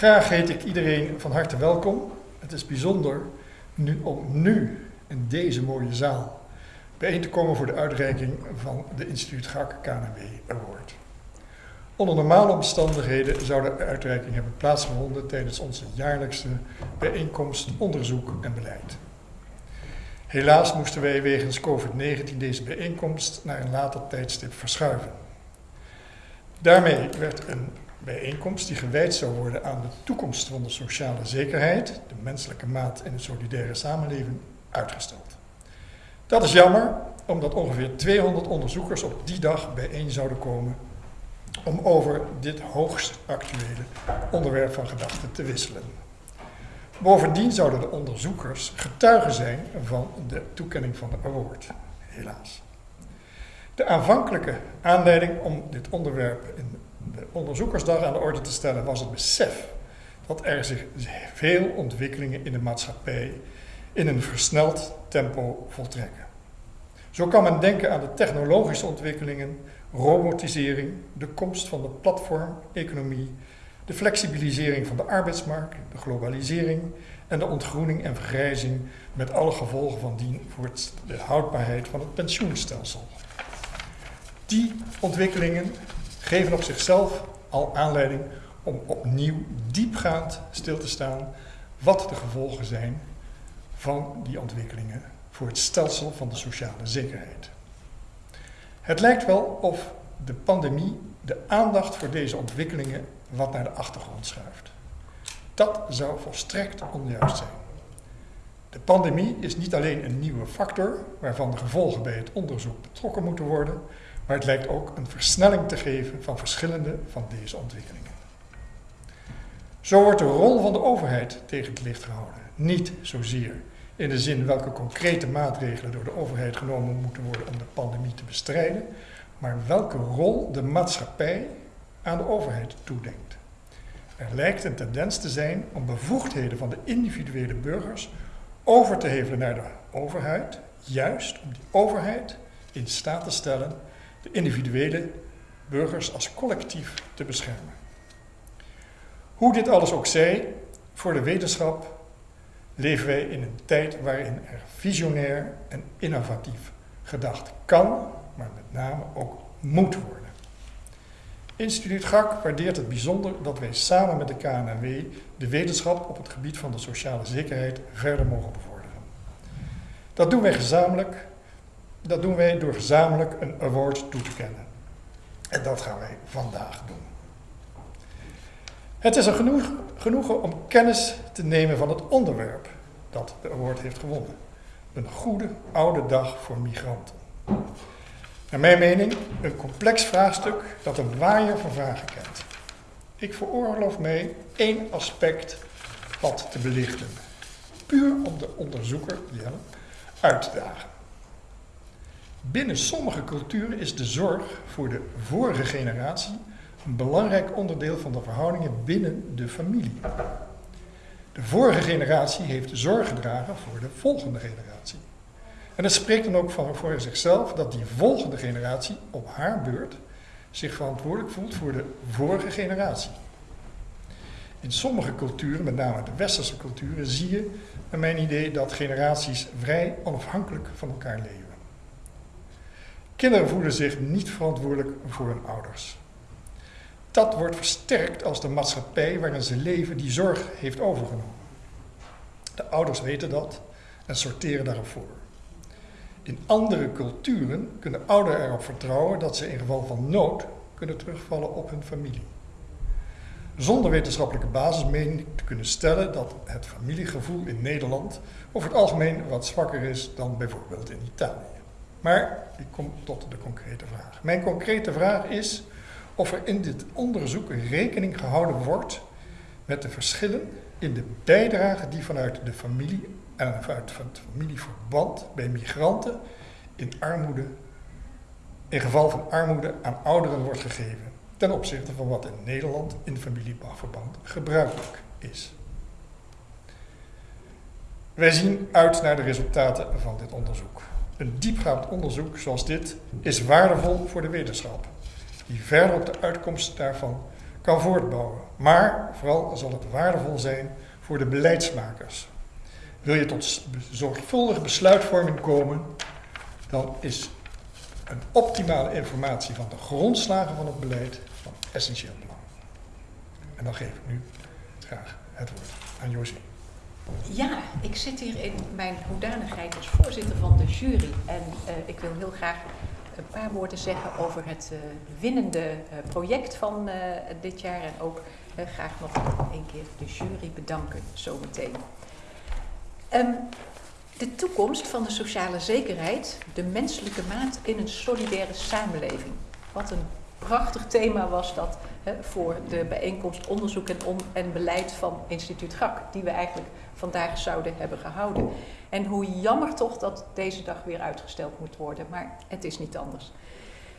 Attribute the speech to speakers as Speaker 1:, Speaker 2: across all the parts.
Speaker 1: Graag heet ik iedereen van harte welkom. Het is bijzonder nu, om nu in deze mooie zaal bijeen te komen voor de uitreiking van de Instituut GAK KNW Award. Onder normale omstandigheden zou de uitreiking hebben plaatsgevonden tijdens onze jaarlijkse bijeenkomst Onderzoek en Beleid. Helaas moesten wij wegens COVID-19 deze bijeenkomst naar een later tijdstip verschuiven. Daarmee werd een bijeenkomst die gewijd zou worden aan de toekomst van de sociale zekerheid, de menselijke maat in een solidaire samenleving, uitgesteld. Dat is jammer, omdat ongeveer 200 onderzoekers op die dag bijeen zouden komen om over dit hoogst actuele onderwerp van gedachten te wisselen. Bovendien zouden de onderzoekers getuigen zijn van de toekenning van de award, helaas. De aanvankelijke aanleiding om dit onderwerp in de onderzoekersdag aan de orde te stellen was het besef dat er zich veel ontwikkelingen in de maatschappij in een versneld tempo voltrekken. Zo kan men denken aan de technologische ontwikkelingen, robotisering, de komst van de platformeconomie, de flexibilisering van de arbeidsmarkt, de globalisering en de ontgroening en vergrijzing met alle gevolgen van dien voor de houdbaarheid van het pensioenstelsel. Die ontwikkelingen geven op zichzelf al aanleiding om opnieuw diepgaand stil te staan wat de gevolgen zijn van die ontwikkelingen voor het stelsel van de sociale zekerheid. Het lijkt wel of de pandemie de aandacht voor deze ontwikkelingen wat naar de achtergrond schuift. Dat zou volstrekt onjuist zijn. De pandemie is niet alleen een nieuwe factor waarvan de gevolgen bij het onderzoek betrokken moeten worden, maar het lijkt ook een versnelling te geven van verschillende van deze ontwikkelingen. Zo wordt de rol van de overheid tegen het licht gehouden. Niet zozeer in de zin welke concrete maatregelen door de overheid genomen moeten worden om de pandemie te bestrijden, maar welke rol de maatschappij aan de overheid toedenkt. Er lijkt een tendens te zijn om bevoegdheden van de individuele burgers over te hevelen naar de overheid, juist om die overheid in staat te stellen de individuele burgers als collectief te beschermen. Hoe dit alles ook zij, voor de wetenschap leven wij in een tijd waarin er visionair en innovatief gedacht kan, maar met name ook moet worden. Instituut GAK waardeert het bijzonder dat wij samen met de KNW de wetenschap op het gebied van de sociale zekerheid verder mogen bevorderen. Dat doen wij gezamenlijk dat doen wij door gezamenlijk een award toe te kennen. En dat gaan wij vandaag doen. Het is een genoeg, genoegen om kennis te nemen van het onderwerp dat de award heeft gewonnen. Een goede oude dag voor migranten. Naar mijn mening een complex vraagstuk dat een waaier van vragen kent. Ik veroorloof mij één aspect wat te belichten. Puur om de onderzoeker, Jelle, uit te dagen. Binnen sommige culturen is de zorg voor de vorige generatie een belangrijk onderdeel van de verhoudingen binnen de familie. De vorige generatie heeft zorg gedragen voor de volgende generatie. En het spreekt dan ook voor zichzelf dat die volgende generatie op haar beurt zich verantwoordelijk voelt voor de vorige generatie. In sommige culturen, met name de westerse culturen, zie je, naar mijn idee, dat generaties vrij onafhankelijk van elkaar leven. Kinderen voelen zich niet verantwoordelijk voor hun ouders. Dat wordt versterkt als de maatschappij waarin ze leven die zorg heeft overgenomen. De ouders weten dat en sorteren daarop voor. In andere culturen kunnen ouderen erop vertrouwen dat ze in geval van nood kunnen terugvallen op hun familie. Zonder wetenschappelijke basis meen ik te kunnen stellen dat het familiegevoel in Nederland over het algemeen wat zwakker is dan bijvoorbeeld in Italië. Maar ik kom tot de concrete vraag. Mijn concrete vraag is of er in dit onderzoek rekening gehouden wordt met de verschillen in de bijdrage die vanuit de familie en vanuit het familieverband bij migranten in armoede, in geval van armoede aan ouderen wordt gegeven ten opzichte van wat in Nederland in familieverband gebruikelijk is. Wij zien uit naar de resultaten van dit onderzoek. Een diepgaand onderzoek zoals dit is waardevol voor de wetenschap, die verder op de uitkomst daarvan kan voortbouwen. Maar vooral zal het waardevol zijn voor de beleidsmakers. Wil je tot zorgvuldige besluitvorming komen, dan is een optimale informatie van de grondslagen van het beleid van essentieel belang. En dan geef ik nu graag het woord aan José.
Speaker 2: Ja, ik zit hier in mijn hoedanigheid als voorzitter van de jury. En uh, ik wil heel graag een paar woorden zeggen over het uh, winnende uh, project van dit jaar. En ook graag nog een keer de jury bedanken zometeen. Um, de toekomst van de sociale zekerheid, de menselijke maat in een solidaire samenleving. Wat een prachtig thema was dat hè, voor de bijeenkomst onderzoek en, en beleid van instituut GAK, die we eigenlijk vandaag zouden hebben gehouden. En hoe jammer toch dat deze dag weer uitgesteld moet worden, maar het is niet anders.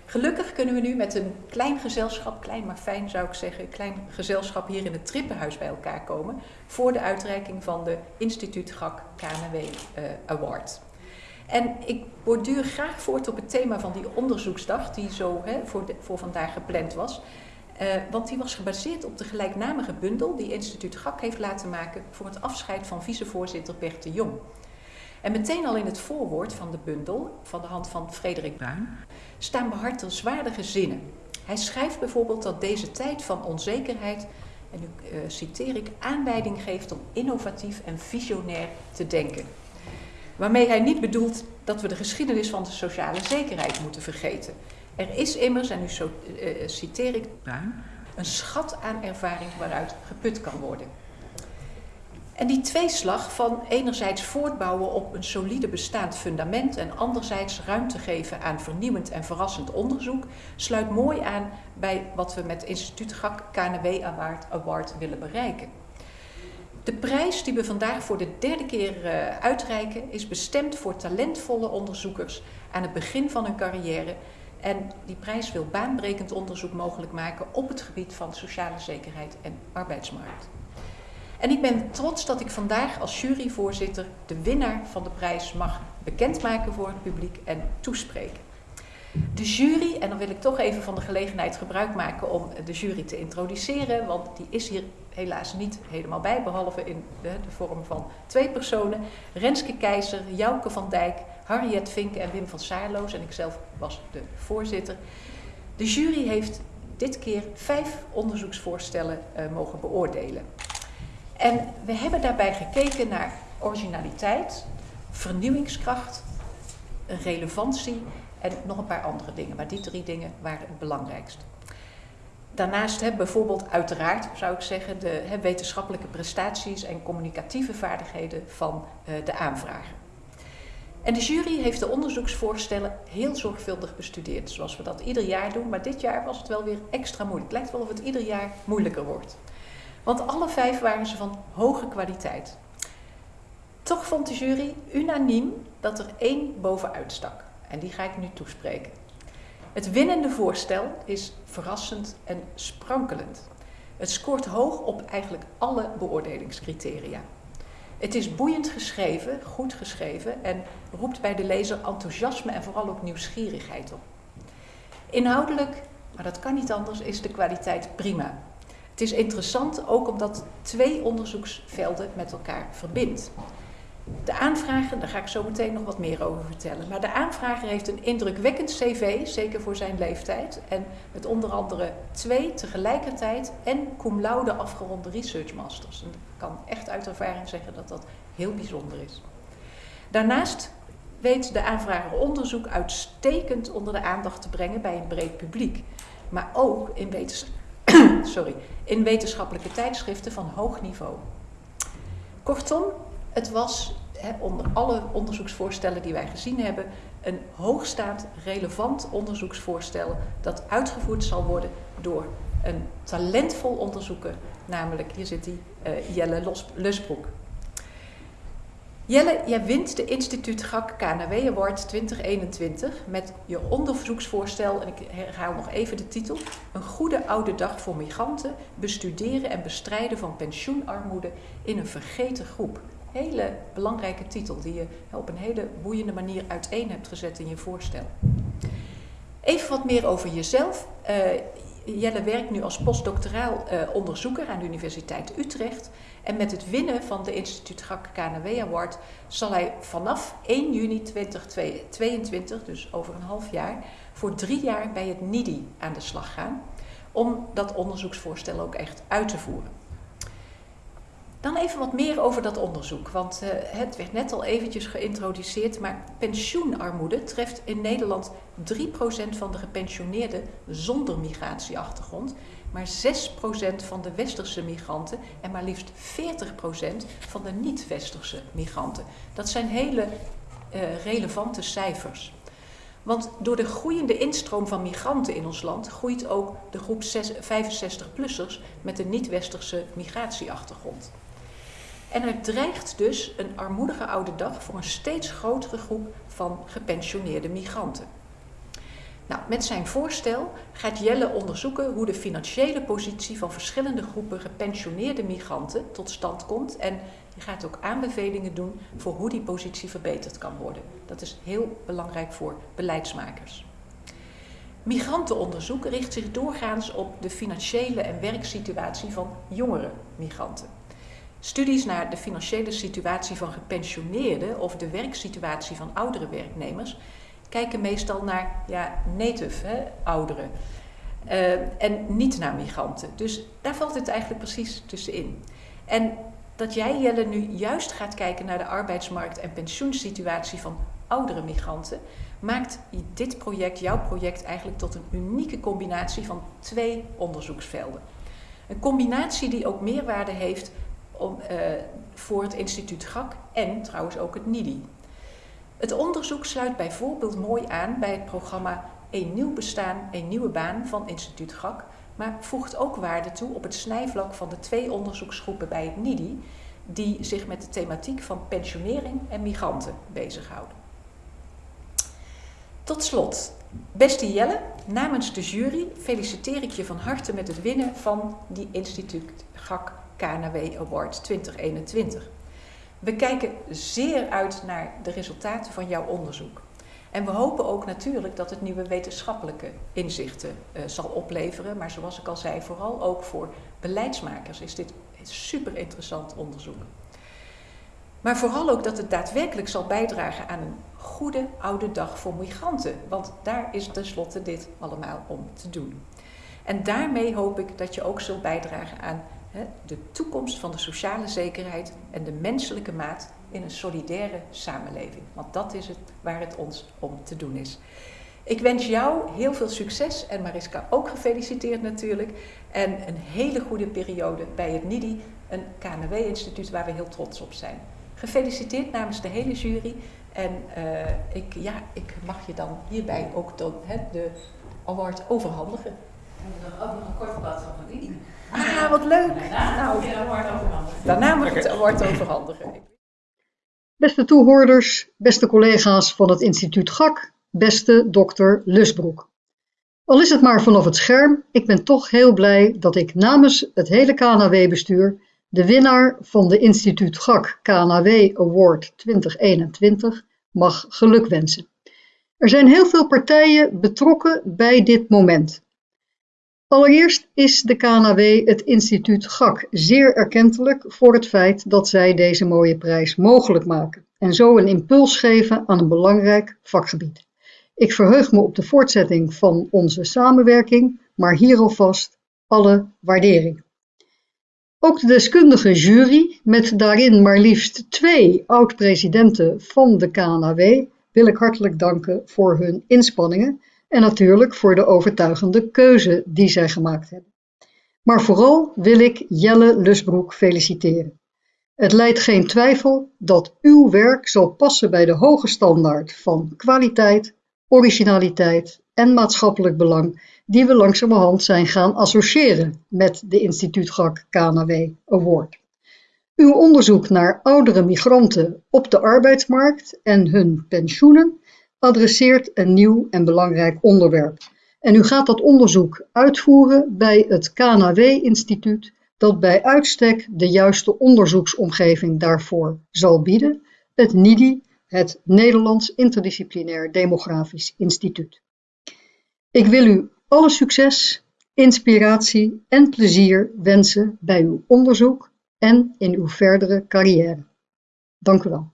Speaker 2: Gelukkig kunnen we nu met een klein gezelschap, klein maar fijn zou ik zeggen, klein gezelschap hier in het Trippenhuis bij elkaar komen voor de uitreiking van de Instituut GAK KNW uh, Award. En ik borduur graag voort op het thema van die onderzoeksdag die zo hè, voor, voor vandaag gepland was. Uh, want die was gebaseerd op de gelijknamige bundel die Instituut GAK heeft laten maken voor het afscheid van vicevoorzitter Bert de Jong. En meteen al in het voorwoord van de bundel, van de hand van Frederik Bruin, staan behartenswaardige zinnen. Hij schrijft bijvoorbeeld dat deze tijd van onzekerheid, en nu uh, citeer ik, aanleiding geeft om innovatief en visionair te denken. Waarmee hij niet bedoelt dat we de geschiedenis van de sociale zekerheid moeten vergeten. Er is immers, en nu zo, uh, citeer ik een schat aan ervaring waaruit geput kan worden. En die tweeslag van enerzijds voortbouwen op een solide bestaand fundament en anderzijds ruimte geven aan vernieuwend en verrassend onderzoek sluit mooi aan bij wat we met Instituut GAK KNW Award, Award willen bereiken. De prijs die we vandaag voor de derde keer uh, uitreiken is bestemd voor talentvolle onderzoekers aan het begin van hun carrière. En die prijs wil baanbrekend onderzoek mogelijk maken op het gebied van sociale zekerheid en arbeidsmarkt. En ik ben trots dat ik vandaag als juryvoorzitter de winnaar van de prijs mag bekendmaken voor het publiek en toespreken. De jury, en dan wil ik toch even van de gelegenheid gebruik maken om de jury te introduceren, want die is hier helaas niet helemaal bij, behalve in de, de vorm van twee personen. Renske Keizer, Jouke van Dijk, Harriet Vink en Wim van Saarloos en ikzelf was de voorzitter. De jury heeft dit keer vijf onderzoeksvoorstellen uh, mogen beoordelen. En we hebben daarbij gekeken naar originaliteit, vernieuwingskracht, relevantie en nog een paar andere dingen. Maar die drie dingen waren het belangrijkst. Daarnaast hè, bijvoorbeeld uiteraard, zou ik zeggen, de wetenschappelijke prestaties en communicatieve vaardigheden van uh, de aanvrager. En de jury heeft de onderzoeksvoorstellen heel zorgvuldig bestudeerd, zoals we dat ieder jaar doen. Maar dit jaar was het wel weer extra moeilijk. Het lijkt wel of het ieder jaar moeilijker wordt. Want alle vijf waren ze van hoge kwaliteit. Toch vond de jury unaniem dat er één bovenuit stak. En die ga ik nu toespreken. Het winnende voorstel is verrassend en sprankelend. Het scoort hoog op eigenlijk alle beoordelingscriteria. Het is boeiend geschreven, goed geschreven en roept bij de lezer enthousiasme en vooral ook nieuwsgierigheid op. Inhoudelijk, maar dat kan niet anders, is de kwaliteit prima. Het is interessant ook omdat twee onderzoeksvelden met elkaar verbindt. De aanvrager, daar ga ik zo meteen nog wat meer over vertellen. Maar de aanvrager heeft een indrukwekkend cv, zeker voor zijn leeftijd. En met onder andere twee tegelijkertijd en cum laude afgeronde research masters. En ik kan echt uit ervaring zeggen dat dat heel bijzonder is. Daarnaast weet de aanvrager onderzoek uitstekend onder de aandacht te brengen bij een breed publiek. Maar ook in sorry, in wetenschappelijke tijdschriften van hoog niveau. Kortom, het was onder alle onderzoeksvoorstellen die wij gezien hebben, een hoogstaand relevant onderzoeksvoorstel dat uitgevoerd zal worden door een talentvol onderzoeker, namelijk, hier zit hij, uh, Jelle Lusbroek. Jelle, jij wint de Instituut GAK KNW Award 2021 met je onderzoeksvoorstel, en ik herhaal nog even de titel, Een goede oude dag voor migranten, bestuderen en bestrijden van pensioenarmoede in een vergeten groep. Hele belangrijke titel die je op een hele boeiende manier uiteen hebt gezet in je voorstel. Even wat meer over jezelf. Uh, Jelle werkt nu als postdoctoraal uh, onderzoeker aan de Universiteit Utrecht. En met het winnen van de Instituut GAK KNW Award zal hij vanaf 1 juni 2022, dus over een half jaar, voor drie jaar bij het NIDI aan de slag gaan. Om dat onderzoeksvoorstel ook echt uit te voeren. Dan even wat meer over dat onderzoek, want uh, het werd net al eventjes geïntroduceerd, maar pensioenarmoede treft in Nederland 3% van de gepensioneerden zonder migratieachtergrond, maar 6% van de westerse migranten en maar liefst 40% van de niet-westerse migranten. Dat zijn hele uh, relevante cijfers. Want door de groeiende instroom van migranten in ons land groeit ook de groep 65-plussers met een niet-westerse migratieachtergrond. En er dreigt dus een armoedige oude dag voor een steeds grotere groep van gepensioneerde migranten. Nou, met zijn voorstel gaat Jelle onderzoeken hoe de financiële positie van verschillende groepen gepensioneerde migranten tot stand komt. En hij gaat ook aanbevelingen doen voor hoe die positie verbeterd kan worden. Dat is heel belangrijk voor beleidsmakers. Migrantenonderzoek richt zich doorgaans op de financiële en werksituatie van jongere migranten. Studies naar de financiële situatie van gepensioneerden of de werksituatie van oudere werknemers kijken meestal naar ja, native hè, ouderen uh, en niet naar migranten. Dus daar valt het eigenlijk precies tussenin. En dat jij, Jelle, nu juist gaat kijken naar de arbeidsmarkt en pensioensituatie van oudere migranten, maakt dit project, jouw project, eigenlijk tot een unieke combinatie van twee onderzoeksvelden. Een combinatie die ook meerwaarde heeft om, uh, voor het instituut GAK en trouwens ook het NIDI. Het onderzoek sluit bijvoorbeeld mooi aan bij het programma Een nieuw bestaan, een nieuwe baan van instituut GAK, maar voegt ook waarde toe op het snijvlak van de twee onderzoeksgroepen bij het NIDI, die zich met de thematiek van pensionering en migranten bezighouden. Tot slot, beste Jelle, namens de jury feliciteer ik je van harte met het winnen van die instituut GAK KNW Award 2021. We kijken zeer uit naar de resultaten van jouw onderzoek. En we hopen ook natuurlijk dat het nieuwe wetenschappelijke inzichten uh, zal opleveren. Maar zoals ik al zei, vooral ook voor beleidsmakers is dit super interessant onderzoek. Maar vooral ook dat het daadwerkelijk zal bijdragen aan een goede oude dag voor migranten. Want daar is tenslotte dit allemaal om te doen. En daarmee hoop ik dat je ook zult bijdragen aan de toekomst van de sociale zekerheid en de menselijke maat in een solidaire samenleving. Want dat is het waar het ons om te doen is. Ik wens jou heel veel succes en Mariska ook gefeliciteerd natuurlijk. En een hele goede periode bij het NIDI, een KNW-instituut waar we heel trots op zijn. Gefeliciteerd namens de hele jury. En uh, ik, ja, ik mag je dan hierbij ook de, de award overhandigen.
Speaker 3: En dan ook nog een kort blad van verdienen.
Speaker 2: Ah, wat leuk. Daarna moet je het award overhandigen. Daarna moet het award overhandigen.
Speaker 4: Beste toehoorders, beste collega's van het instituut GAK, beste dokter Lusbroek. Al is het maar vanaf het scherm, ik ben toch heel blij dat ik namens het hele KNW-bestuur de winnaar van de instituut GAK KNW Award 2021 mag gelukwensen. Er zijn heel veel partijen betrokken bij dit moment. Allereerst is de KNW het instituut GAK zeer erkentelijk voor het feit dat zij deze mooie prijs mogelijk maken en zo een impuls geven aan een belangrijk vakgebied. Ik verheug me op de voortzetting van onze samenwerking, maar hier alvast alle waardering. Ook de deskundige jury, met daarin maar liefst twee oud-presidenten van de KNW, wil ik hartelijk danken voor hun inspanningen en natuurlijk voor de overtuigende keuze die zij gemaakt hebben. Maar vooral wil ik Jelle Lusbroek feliciteren. Het leidt geen twijfel dat uw werk zal passen bij de hoge standaard van kwaliteit, originaliteit en maatschappelijk belang die we langzamerhand zijn gaan associëren met de Instituut GAK KNW Award. Uw onderzoek naar oudere migranten op de arbeidsmarkt en hun pensioenen adresseert een nieuw en belangrijk onderwerp. En u gaat dat onderzoek uitvoeren bij het KNW-instituut, dat bij uitstek de juiste onderzoeksomgeving daarvoor zal bieden, het NIDI, het Nederlands Interdisciplinair Demografisch Instituut. Ik wil u alle succes inspiratie en plezier wensen bij uw onderzoek en in uw verdere carrière. Dank u wel.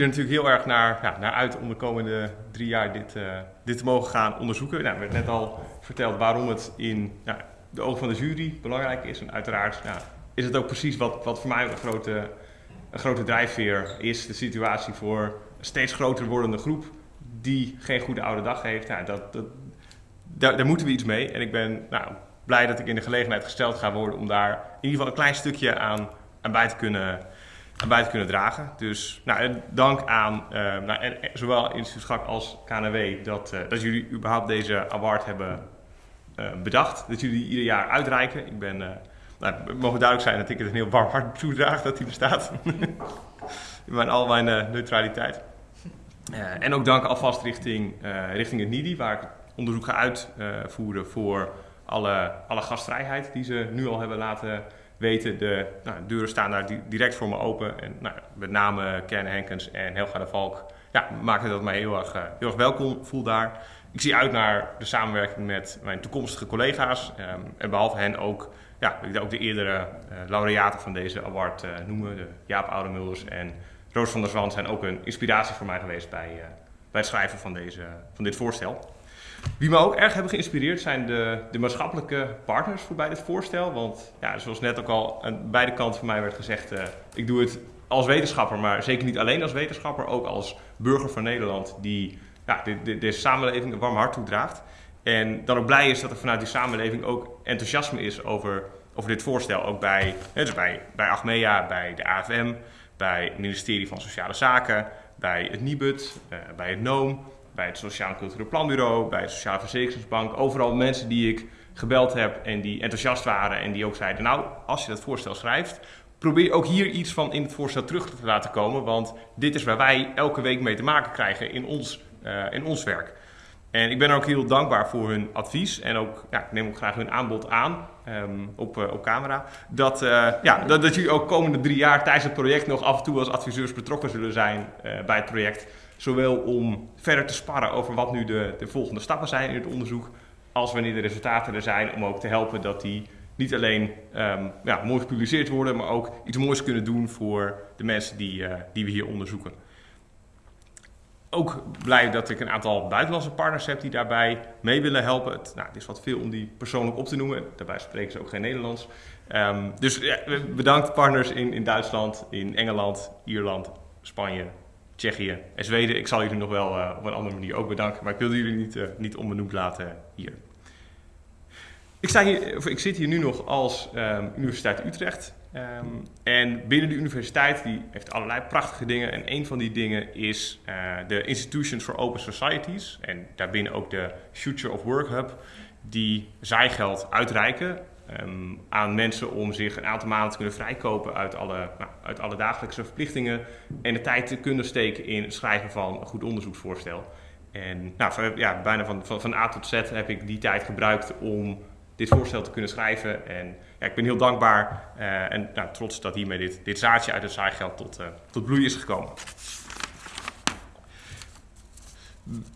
Speaker 5: Er natuurlijk heel erg naar, ja, naar uit om de komende drie jaar dit, uh, dit te mogen gaan onderzoeken. Nou, we hebben net al verteld waarom het in de ogen van de jury belangrijk is. En uiteraard is het ook precies wat, wat voor mij een grote, een grote drijfveer is. De situatie voor een steeds groter wordende groep die geen goede oude dag heeft. Nou, dat, dat, daar, daar, moeten we iets mee. En ik ben nou, blij dat ik in de gelegenheid gesteld ga worden om daar in ieder geval een klein stukje aan, aan bij te kunnen bij te kunnen dragen. Dus nou, dank aan uh, nou, zowel Instituut Schak als KNW dat, uh, dat jullie überhaupt deze award hebben uh, bedacht. Dat jullie ieder jaar uitreiken. Ik ben, nou, het mogen duidelijk zijn dat ik het een heel warm hart toedraag dat hij bestaat. In mijn, al mijn neutraliteit. en ook dank alvast richting, richting het NIDI, waar ik onderzoek ga uitvoeren voor alle, alle gastvrijheid die ze nu al hebben laten weten, de nou, deuren staan daar direct voor me open. En nou, met name Kerne Henkens en Helga de Valk ja, maken dat mij heel erg, uh, heel erg welkom voel daar. Ik zie uit naar de samenwerking met mijn toekomstige collega's. Um, en behalve hen ook, ja, ik ook de eerdere uh, laureaten van deze award uh, noemen. De Jaap Oudemulders en Roos van der Zwan zijn ook een inspiratie voor mij geweest bij, bij het schrijven van, deze, van dit voorstel. Wie me ook erg hebben geïnspireerd zijn de, de maatschappelijke partners voor bij dit voorstel. Want ja, zoals net ook al aan beide kanten van mij werd gezegd, uh, ik doe het als wetenschapper, maar zeker niet alleen als wetenschapper, ook als burger van Nederland die ja, de, de, deze samenleving een warm hart toedraagt. En dan ook blij is dat er vanuit die samenleving ook enthousiasme is over, over dit voorstel. Ook bij, dus bij, bij Achmea, bij de AFM, bij het ministerie van Sociale Zaken, bij het NIBUD, uh, bij het NOOM bij het Sociaal Cultureel Planbureau, bij de Sociale Verzekeringsbank. Overal mensen die ik gebeld heb en die enthousiast waren en die ook zeiden: Nou, als je dat voorstel schrijft, probeer ook hier iets van in het voorstel terug te laten komen. Want dit is waar wij elke week mee te maken krijgen in ons, uh, in ons werk. En ik ben ook heel dankbaar voor hun advies en ook, ja, ik neem ook graag hun aanbod aan um, op, uh, op camera. Dat, uh, ja, dat, dat jullie ook komende drie jaar tijdens het project nog af en toe als adviseurs betrokken zullen zijn bij het project. Zowel om verder te sparren over wat nu de, de volgende stappen zijn in het onderzoek, als wanneer de resultaten er zijn, om ook te helpen dat die niet alleen um, ja, mooi gepubliceerd worden, maar ook iets moois kunnen doen voor de mensen die, uh, die we hier onderzoeken. Ook blij dat ik een aantal buitenlandse partners heb die daarbij mee willen helpen. Het, nou, is wat veel om die persoonlijk op te noemen. Daarbij spreken ze ook geen Nederlands. Um, dus bedankt partners in, in Duitsland, in Engeland, Ierland, Spanje, Tsjechië en Zweden. Ik zal jullie nog wel uh, op een andere manier ook bedanken, maar ik wilde jullie niet, uh, niet onbenoemd laten hier. Ik, sta hier, ik zit hier nu nog als um, Universiteit Utrecht. Um, en binnen de universiteit die heeft allerlei prachtige dingen. En een van die dingen is uh, de Institutions for Open Societies. En daarbinnen ook de Future of Work Hub. Die zijgeld uitreiken um, aan mensen om zich een aantal maanden te kunnen vrijkopen uit alle, nou, uit alle dagelijkse verplichtingen en de tijd te kunnen steken in het schrijven van een goed onderzoeksvoorstel. En nou, ja, bijna van, van, A tot Z heb ik die tijd gebruikt om dit voorstel te kunnen schrijven. En ja, ik ben heel dankbaar uh, en nou, trots dat hiermee dit, dit zaadje uit het zaaigeld tot, uh, tot bloei is gekomen.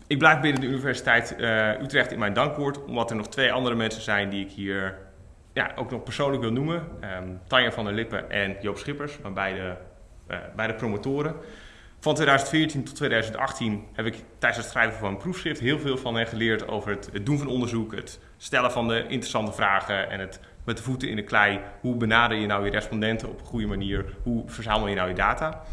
Speaker 5: Ik blijf binnen de Universiteit uh, Utrecht in mijn dankwoord, omdat er nog twee andere mensen zijn die ik hier ja, ook nog persoonlijk wil noemen. Um, Tanja van der Lippen en Joop Schippers, van beide, uh, beide promotoren. Van 2014 tot 2018 heb ik tijdens het schrijven van een proefschrift heel veel van hen geleerd over het, het, doen van onderzoek, het stellen van de interessante vragen en het met de voeten in de klei. Hoe benader je nou je respondenten op een goede manier? Hoe verzamel je nou je data?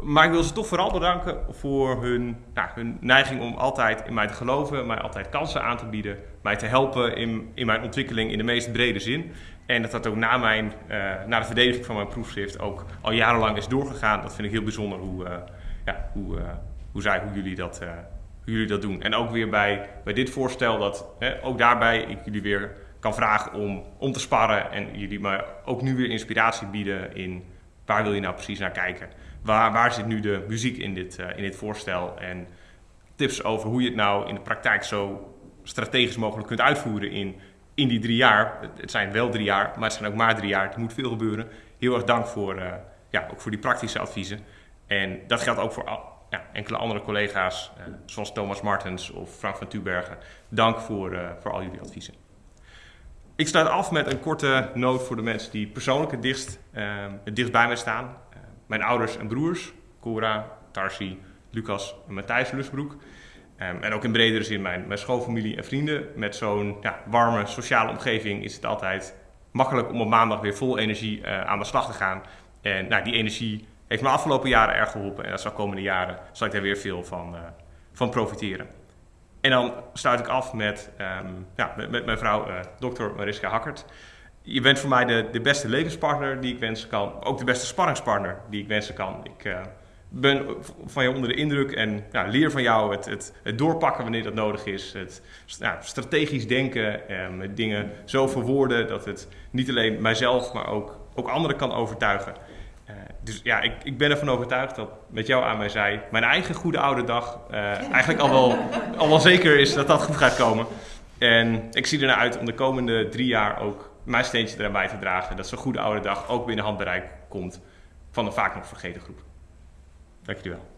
Speaker 5: Maar ik wil ze toch vooral bedanken voor hun, nou, hun neiging om altijd in mij te geloven, mij altijd kansen aan te bieden, mij te helpen in, in mijn ontwikkeling in de meest brede zin. En dat dat ook na, mijn, uh, na de verdediging van mijn proefschrift ook al jarenlang is doorgegaan. Dat vind ik heel bijzonder hoe, uh, ja, hoe, uh, hoe, zij, hoe, jullie dat, hoe jullie dat doen. En ook weer bij, bij dit voorstel dat ook daarbij ik jullie weer kan vragen om, om te sparren en jullie me ook nu weer inspiratie bieden in waar wil je nou precies naar kijken. Waar, waar zit nu de muziek in dit, eh, in dit voorstel en tips over hoe je het nou in de praktijk zo strategisch mogelijk kunt uitvoeren in, in die drie jaar. Het, zijn wel drie jaar, maar het zijn ook maar drie jaar. Er moet veel gebeuren. Heel erg dank voor, eh, ja, ook voor die praktische adviezen. En dat geldt ook voor ja, enkele andere collega's, eh, zoals Thomas Martens of Frank van Tubergen. Dank voor, voor al jullie adviezen. Ik sluit af met een korte noot voor de mensen die persoonlijk het dichtst, eh, het dichtst bij mij staan. Mijn ouders en broers, Cora, Tarsi, Lucas en Matthijs Lusbroek. Ehm, en ook in bredere zin mijn, mijn schoolfamilie en vrienden. Met zo'n ja, warme sociale omgeving is het altijd makkelijk om op maandag weer vol energie eh, aan de slag te gaan. En nou, die energie heeft me afgelopen jaren erg geholpen. En dat zal komende jaren zal ik daar weer veel van, eh, van profiteren. En dan sluit ik af met, ehm, ja, met, met mijn vrouw, eh dokter Mariska Hakkert. Je bent voor mij de, de beste levenspartner die ik wensen kan. Ook de beste sparringspartner die ik wensen kan. Ik eh, ben van je onder de indruk en leer van jou het, het, het doorpakken wanneer dat nodig is. Het strategisch denken, en met dingen zo verwoorden dat het niet alleen mijzelf, maar ook, ook anderen kan overtuigen. Eh, dus ja, ik, ik ben ervan overtuigd dat met jou aan mij zei, mijn eigen goede oude dag eh, eigenlijk al wel, al wel zeker is dat dat goed gaat komen. En ik zie ernaar uit om de komende drie jaar ook mijn steentje eraan bij te dragen. Dat zo'n goede oude dag ook binnen handbereik komt van een vaak nog vergeten groep. Dank jullie wel.